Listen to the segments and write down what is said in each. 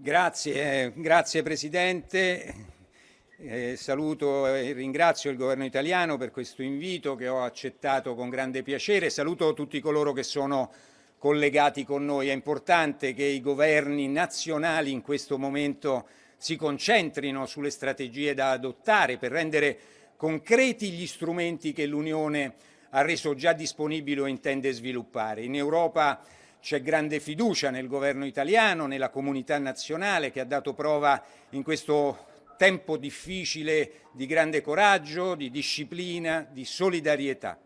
Grazie, eh, grazie Presidente. Eh, saluto e ringrazio il Governo italiano per questo invito che ho accettato con grande piacere. Saluto tutti coloro che sono collegati con noi. È importante che i governi nazionali in questo momento si concentrino sulle strategie da adottare per rendere concreti gli strumenti che l'Unione ha reso già disponibili o intende sviluppare. In Europa c'è grande fiducia nel governo italiano, nella comunità nazionale che ha dato prova in questo tempo difficile di grande coraggio, di disciplina, di solidarietà.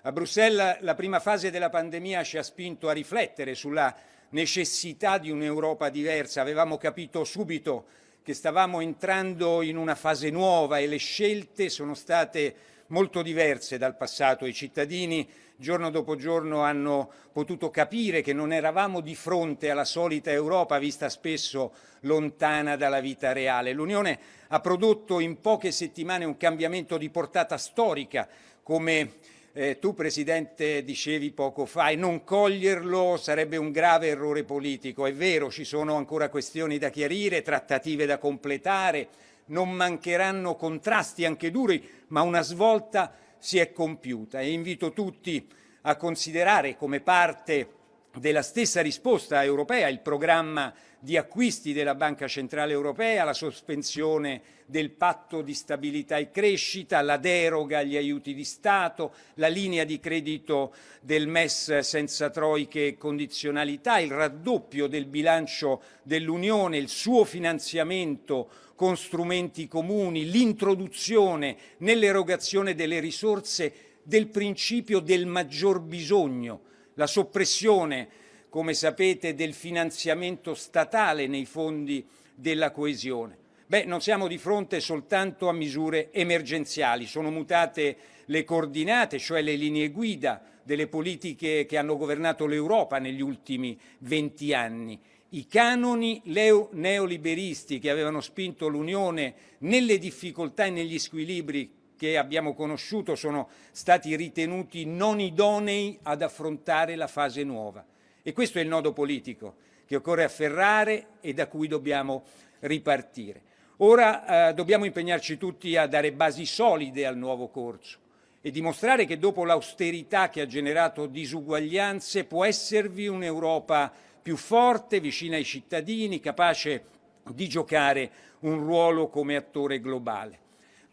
A Bruxelles la prima fase della pandemia ci ha spinto a riflettere sulla necessità di un'Europa diversa. Avevamo capito subito che stavamo entrando in una fase nuova e le scelte sono state molto diverse dal passato. I cittadini giorno dopo giorno hanno potuto capire che non eravamo di fronte alla solita Europa vista spesso lontana dalla vita reale. L'Unione ha prodotto in poche settimane un cambiamento di portata storica come eh, tu Presidente dicevi poco fa e non coglierlo sarebbe un grave errore politico. È vero, ci sono ancora questioni da chiarire, trattative da completare, non mancheranno contrasti anche duri, ma una svolta si è compiuta. E invito tutti a considerare come parte della stessa risposta europea il programma di acquisti della Banca Centrale Europea, la sospensione del patto di stabilità e crescita, la deroga agli aiuti di Stato, la linea di credito del MES senza troiche e condizionalità, il raddoppio del bilancio dell'Unione, il suo finanziamento con strumenti comuni, l'introduzione nell'erogazione delle risorse del principio del maggior bisogno, la soppressione come sapete, del finanziamento statale nei fondi della coesione. Beh, non siamo di fronte soltanto a misure emergenziali, sono mutate le coordinate, cioè le linee guida delle politiche che hanno governato l'Europa negli ultimi venti anni. I canoni neoliberisti che avevano spinto l'Unione nelle difficoltà e negli squilibri che abbiamo conosciuto sono stati ritenuti non idonei ad affrontare la fase nuova. E questo è il nodo politico che occorre afferrare e da cui dobbiamo ripartire. Ora eh, dobbiamo impegnarci tutti a dare basi solide al nuovo corso e dimostrare che dopo l'austerità che ha generato disuguaglianze può esservi un'Europa più forte, vicina ai cittadini, capace di giocare un ruolo come attore globale.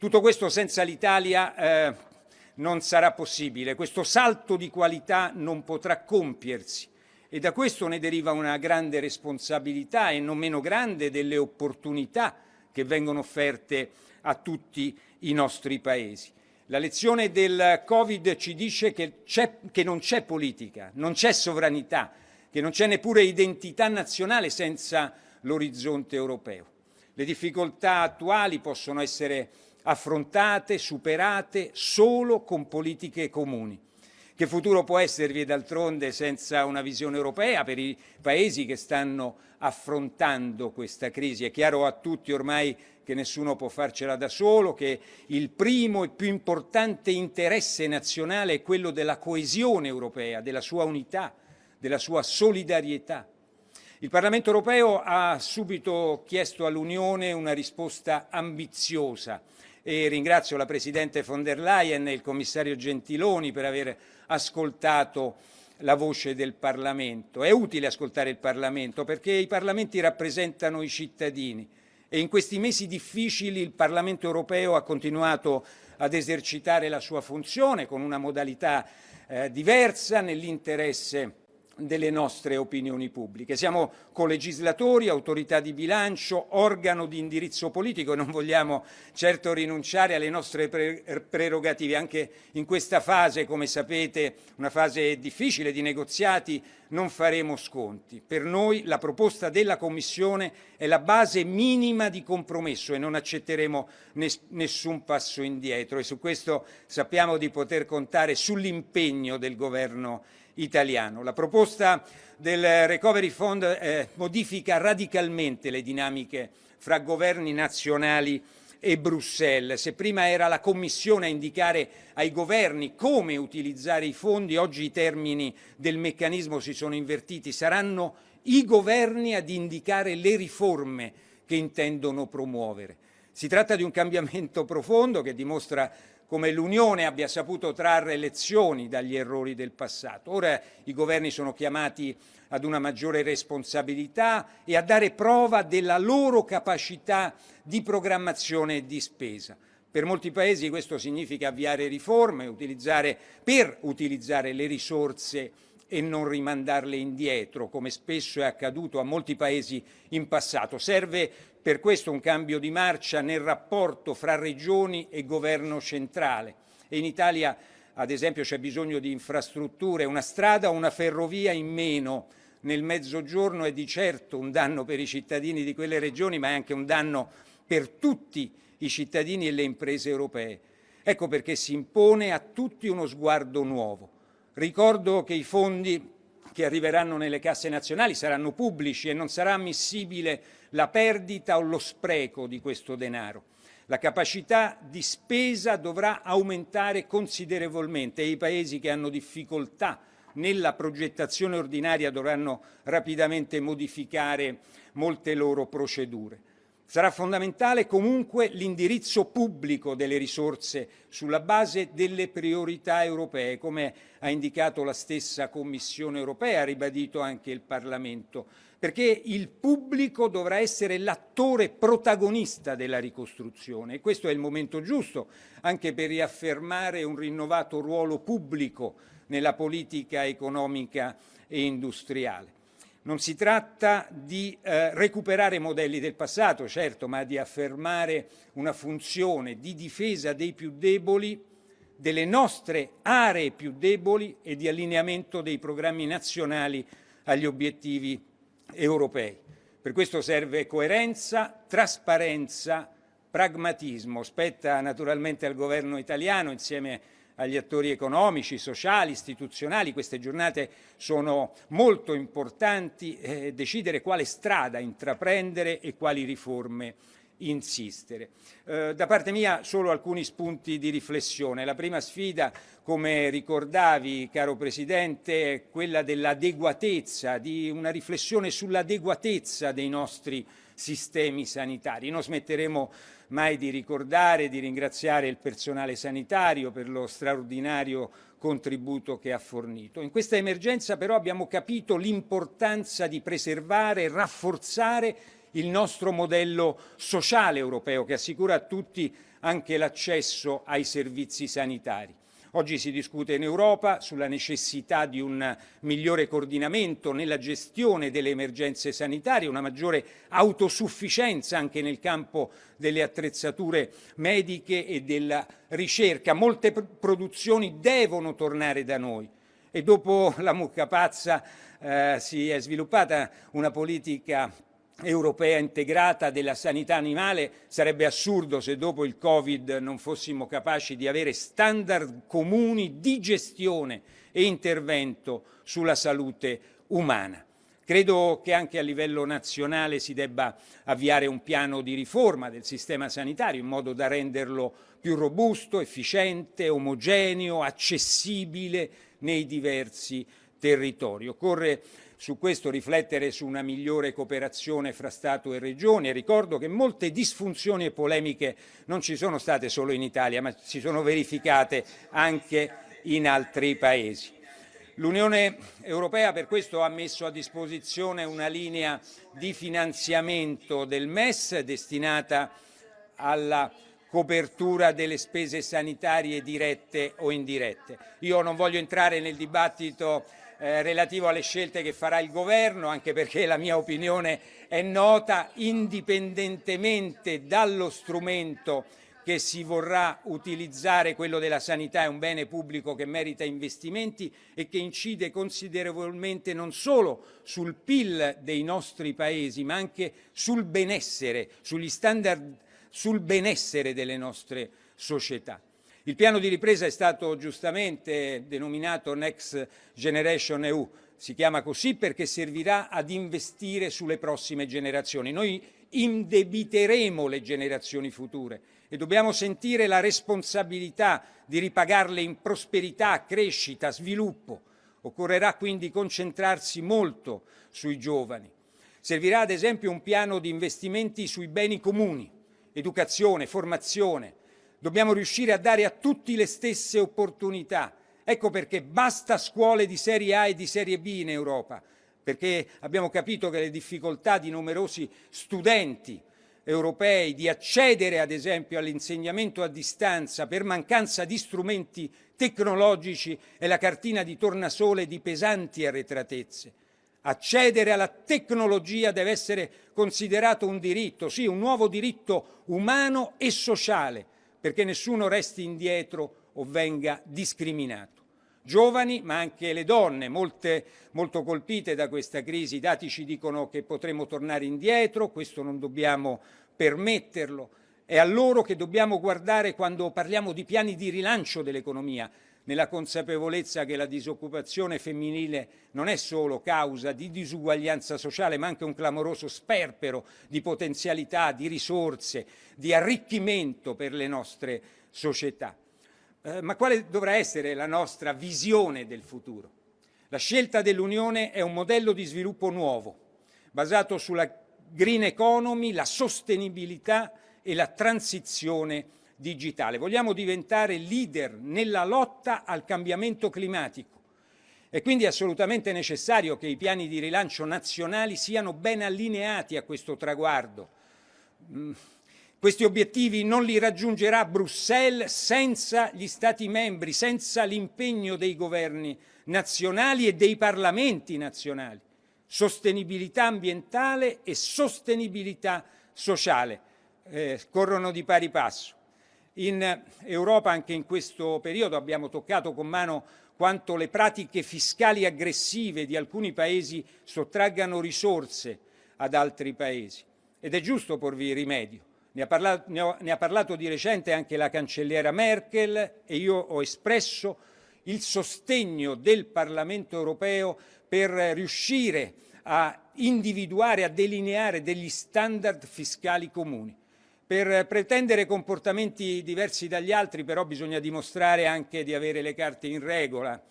Tutto questo senza l'Italia eh, non sarà possibile, questo salto di qualità non potrà compiersi e da questo ne deriva una grande responsabilità e non meno grande delle opportunità che vengono offerte a tutti i nostri paesi. La lezione del Covid ci dice che, che non c'è politica, non c'è sovranità, che non c'è neppure identità nazionale senza l'orizzonte europeo. Le difficoltà attuali possono essere affrontate, superate solo con politiche comuni. Che futuro può esservi d'altronde senza una visione europea per i paesi che stanno affrontando questa crisi? È chiaro a tutti ormai che nessuno può farcela da solo, che il primo e più importante interesse nazionale è quello della coesione europea, della sua unità, della sua solidarietà. Il Parlamento europeo ha subito chiesto all'Unione una risposta ambiziosa e ringrazio la Presidente von der Leyen e il Commissario Gentiloni per aver ascoltato la voce del Parlamento. È utile ascoltare il Parlamento perché i Parlamenti rappresentano i cittadini e in questi mesi difficili il Parlamento europeo ha continuato ad esercitare la sua funzione con una modalità eh, diversa nell'interesse delle nostre opinioni pubbliche. Siamo colegislatori, autorità di bilancio, organo di indirizzo politico e non vogliamo certo rinunciare alle nostre prerogative. Anche in questa fase, come sapete, una fase difficile di negoziati, non faremo sconti. Per noi la proposta della Commissione è la base minima di compromesso e non accetteremo nessun passo indietro e su questo sappiamo di poter contare sull'impegno del Governo italiano. La proposta del Recovery Fund eh, modifica radicalmente le dinamiche fra governi nazionali e Bruxelles. Se prima era la Commissione a indicare ai governi come utilizzare i fondi, oggi i termini del meccanismo si sono invertiti. Saranno i governi ad indicare le riforme che intendono promuovere. Si tratta di un cambiamento profondo che dimostra come l'Unione abbia saputo trarre lezioni dagli errori del passato. Ora i governi sono chiamati ad una maggiore responsabilità e a dare prova della loro capacità di programmazione e di spesa. Per molti paesi questo significa avviare riforme utilizzare, per utilizzare le risorse e non rimandarle indietro, come spesso è accaduto a molti paesi in passato. Serve per questo un cambio di marcia nel rapporto fra regioni e governo centrale. E in Italia, ad esempio, c'è bisogno di infrastrutture, una strada o una ferrovia in meno nel mezzogiorno è di certo un danno per i cittadini di quelle regioni, ma è anche un danno per tutti i cittadini e le imprese europee. Ecco perché si impone a tutti uno sguardo nuovo. Ricordo che i fondi che arriveranno nelle casse nazionali saranno pubblici e non sarà ammissibile la perdita o lo spreco di questo denaro. La capacità di spesa dovrà aumentare considerevolmente e i paesi che hanno difficoltà nella progettazione ordinaria dovranno rapidamente modificare molte loro procedure. Sarà fondamentale comunque l'indirizzo pubblico delle risorse sulla base delle priorità europee, come ha indicato la stessa Commissione europea, ha ribadito anche il Parlamento, perché il pubblico dovrà essere l'attore protagonista della ricostruzione e questo è il momento giusto anche per riaffermare un rinnovato ruolo pubblico nella politica economica e industriale. Non si tratta di eh, recuperare modelli del passato, certo, ma di affermare una funzione di difesa dei più deboli, delle nostre aree più deboli e di allineamento dei programmi nazionali agli obiettivi europei. Per questo serve coerenza, trasparenza, pragmatismo. Spetta naturalmente al governo italiano, insieme agli attori economici, sociali, istituzionali. Queste giornate sono molto importanti, eh, decidere quale strada intraprendere e quali riforme insistere. Eh, da parte mia solo alcuni spunti di riflessione. La prima sfida, come ricordavi, caro Presidente, è quella dell'adeguatezza, di una riflessione sull'adeguatezza dei nostri sistemi sanitari. Non smetteremo mai di ricordare di ringraziare il personale sanitario per lo straordinario contributo che ha fornito. In questa emergenza però abbiamo capito l'importanza di preservare e rafforzare il nostro modello sociale europeo che assicura a tutti anche l'accesso ai servizi sanitari. Oggi si discute in Europa sulla necessità di un migliore coordinamento nella gestione delle emergenze sanitarie, una maggiore autosufficienza anche nel campo delle attrezzature mediche e della ricerca. Molte produzioni devono tornare da noi e dopo la mucca pazza eh, si è sviluppata una politica europea integrata della sanità animale, sarebbe assurdo se dopo il Covid non fossimo capaci di avere standard comuni di gestione e intervento sulla salute umana. Credo che anche a livello nazionale si debba avviare un piano di riforma del sistema sanitario in modo da renderlo più robusto, efficiente, omogeneo, accessibile nei diversi territori. Occorre su questo riflettere su una migliore cooperazione fra Stato e Regioni e ricordo che molte disfunzioni e polemiche non ci sono state solo in Italia ma si sono verificate anche in altri Paesi. L'Unione Europea per questo ha messo a disposizione una linea di finanziamento del MES destinata alla copertura delle spese sanitarie dirette o indirette. Io non voglio entrare nel dibattito eh, relativo alle scelte che farà il governo, anche perché la mia opinione è nota, indipendentemente dallo strumento che si vorrà utilizzare, quello della sanità è un bene pubblico che merita investimenti e che incide considerevolmente non solo sul PIL dei nostri paesi, ma anche sul benessere, sugli standard, sul benessere delle nostre società. Il piano di ripresa è stato giustamente denominato Next Generation EU, si chiama così perché servirà ad investire sulle prossime generazioni. Noi indebiteremo le generazioni future e dobbiamo sentire la responsabilità di ripagarle in prosperità, crescita, sviluppo. Occorrerà quindi concentrarsi molto sui giovani. Servirà ad esempio un piano di investimenti sui beni comuni, educazione, formazione. Dobbiamo riuscire a dare a tutti le stesse opportunità. Ecco perché basta scuole di serie A e di serie B in Europa, perché abbiamo capito che le difficoltà di numerosi studenti europei di accedere ad esempio all'insegnamento a distanza per mancanza di strumenti tecnologici è la cartina di tornasole di pesanti arretratezze. Accedere alla tecnologia deve essere considerato un diritto, sì, un nuovo diritto umano e sociale, perché nessuno resti indietro o venga discriminato giovani ma anche le donne, molte, molto colpite da questa crisi. I dati ci dicono che potremo tornare indietro, questo non dobbiamo permetterlo. È a loro che dobbiamo guardare quando parliamo di piani di rilancio dell'economia, nella consapevolezza che la disoccupazione femminile non è solo causa di disuguaglianza sociale, ma anche un clamoroso sperpero di potenzialità, di risorse, di arricchimento per le nostre società. Eh, ma quale dovrà essere la nostra visione del futuro? La scelta dell'Unione è un modello di sviluppo nuovo, basato sulla green economy, la sostenibilità e la transizione digitale. Vogliamo diventare leader nella lotta al cambiamento climatico. È quindi assolutamente necessario che i piani di rilancio nazionali siano ben allineati a questo traguardo. Mm, questi obiettivi non li raggiungerà Bruxelles senza gli Stati membri, senza l'impegno dei governi nazionali e dei parlamenti nazionali. Sostenibilità ambientale e sostenibilità sociale eh, corrono di pari passo. In Europa anche in questo periodo abbiamo toccato con mano quanto le pratiche fiscali aggressive di alcuni paesi sottraggano risorse ad altri paesi ed è giusto porvi rimedio. Ne ha, parlato, ne, ho, ne ha parlato di recente anche la cancelliera Merkel e io ho espresso il sostegno del Parlamento europeo per riuscire a individuare, a delineare degli standard fiscali comuni. Per pretendere comportamenti diversi dagli altri però bisogna dimostrare anche di avere le carte in regola.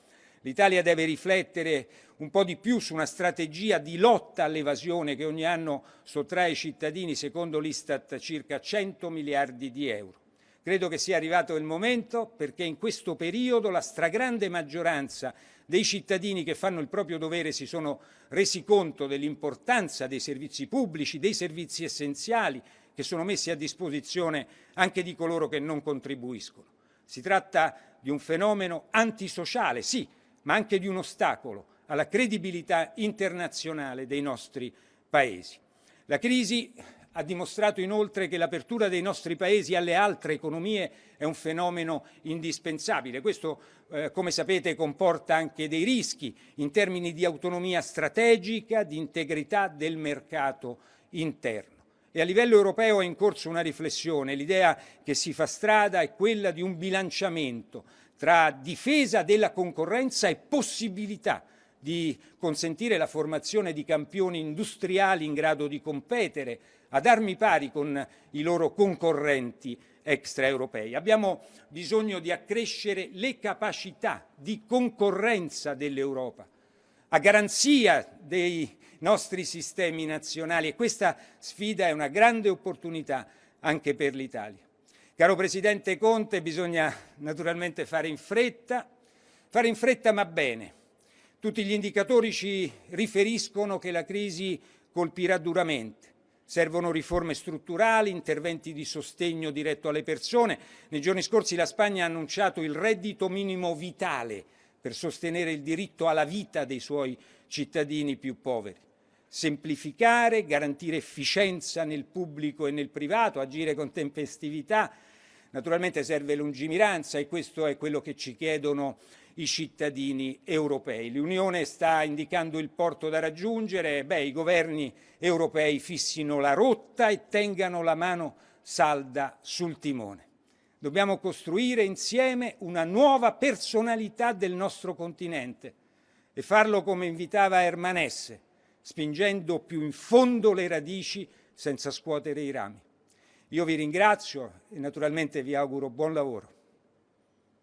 L'Italia deve riflettere un po' di più su una strategia di lotta all'evasione che ogni anno sottrae ai cittadini, secondo l'Istat, circa 100 miliardi di euro. Credo che sia arrivato il momento perché in questo periodo la stragrande maggioranza dei cittadini che fanno il proprio dovere si sono resi conto dell'importanza dei servizi pubblici, dei servizi essenziali che sono messi a disposizione anche di coloro che non contribuiscono. Si tratta di un fenomeno antisociale, sì, ma anche di un ostacolo alla credibilità internazionale dei nostri paesi. La crisi ha dimostrato inoltre che l'apertura dei nostri paesi alle altre economie è un fenomeno indispensabile. Questo, eh, come sapete, comporta anche dei rischi in termini di autonomia strategica, di integrità del mercato interno. E a livello europeo è in corso una riflessione. L'idea che si fa strada è quella di un bilanciamento tra difesa della concorrenza e possibilità di consentire la formazione di campioni industriali in grado di competere ad armi pari con i loro concorrenti extraeuropei. Abbiamo bisogno di accrescere le capacità di concorrenza dell'Europa a garanzia dei nostri sistemi nazionali e questa sfida è una grande opportunità anche per l'Italia. Caro Presidente Conte, bisogna naturalmente fare in fretta, fare in fretta ma bene. Tutti gli indicatori ci riferiscono che la crisi colpirà duramente. Servono riforme strutturali, interventi di sostegno diretto alle persone. Nei giorni scorsi la Spagna ha annunciato il reddito minimo vitale per sostenere il diritto alla vita dei suoi cittadini più poveri. Semplificare, garantire efficienza nel pubblico e nel privato, agire con tempestività, Naturalmente serve lungimiranza e questo è quello che ci chiedono i cittadini europei. L'Unione sta indicando il porto da raggiungere, beh, i governi europei fissino la rotta e tengano la mano salda sul timone. Dobbiamo costruire insieme una nuova personalità del nostro continente e farlo come invitava Hermanesse, spingendo più in fondo le radici senza scuotere i rami. Io vi ringrazio e naturalmente vi auguro buon lavoro.